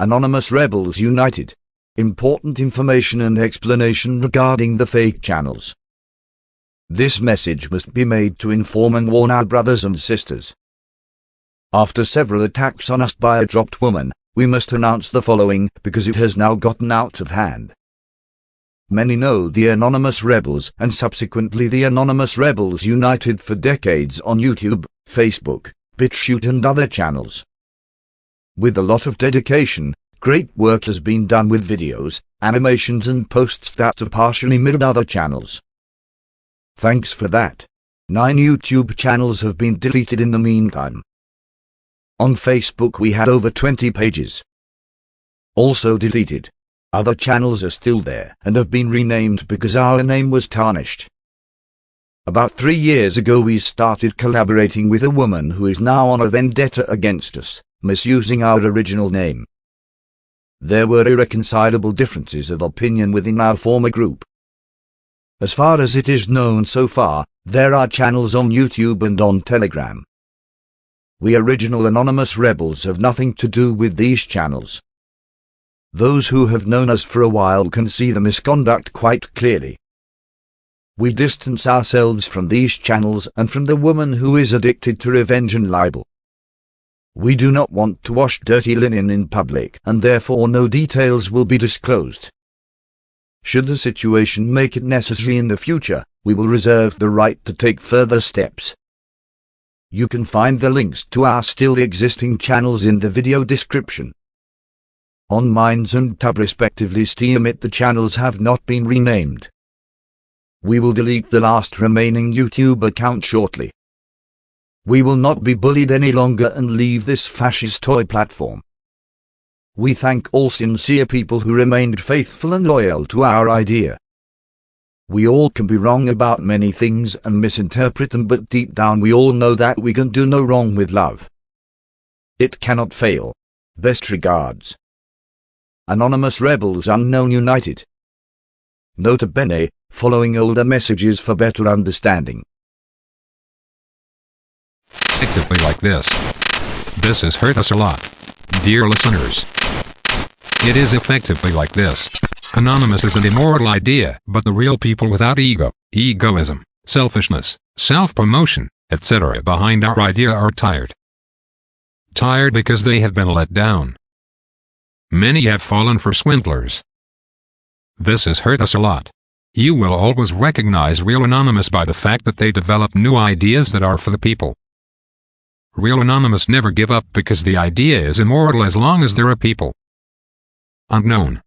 Anonymous Rebels United. Important information and explanation regarding the fake channels. This message must be made to inform and warn our brothers and sisters. After several attacks on us by a dropped woman, we must announce the following because it has now gotten out of hand. Many know the Anonymous Rebels and subsequently the Anonymous Rebels United for decades on YouTube, Facebook, BitChute and other channels. With a lot of dedication, great work has been done with videos, animations and posts that have partially mirrored other channels. Thanks for that. Nine YouTube channels have been deleted in the meantime. On Facebook we had over 20 pages. Also deleted. Other channels are still there and have been renamed because our name was tarnished. About three years ago we started collaborating with a woman who is now on a vendetta against us misusing our original name. There were irreconcilable differences of opinion within our former group. As far as it is known so far, there are channels on YouTube and on Telegram. We original anonymous rebels have nothing to do with these channels. Those who have known us for a while can see the misconduct quite clearly. We distance ourselves from these channels and from the woman who is addicted to revenge and libel. We do not want to wash dirty linen in public and therefore no details will be disclosed. Should the situation make it necessary in the future, we will reserve the right to take further steps. You can find the links to our still existing channels in the video description. On Minds and Tub respectively Steemit the channels have not been renamed. We will delete the last remaining YouTube account shortly. We will not be bullied any longer and leave this fascist toy platform. We thank all sincere people who remained faithful and loyal to our idea. We all can be wrong about many things and misinterpret them but deep down we all know that we can do no wrong with love. It cannot fail. Best regards. Anonymous Rebels Unknown United. Nota bene, following older messages for better understanding effectively like this. This has hurt us a lot. Dear listeners. It is effectively like this. Anonymous is an immoral idea, but the real people without ego, egoism, selfishness, self-promotion, etc. behind our idea are tired. Tired because they have been let down. Many have fallen for swindlers. This has hurt us a lot. You will always recognize real Anonymous by the fact that they develop new ideas that are for the people. Real Anonymous never give up because the idea is immortal as long as there are people. Unknown.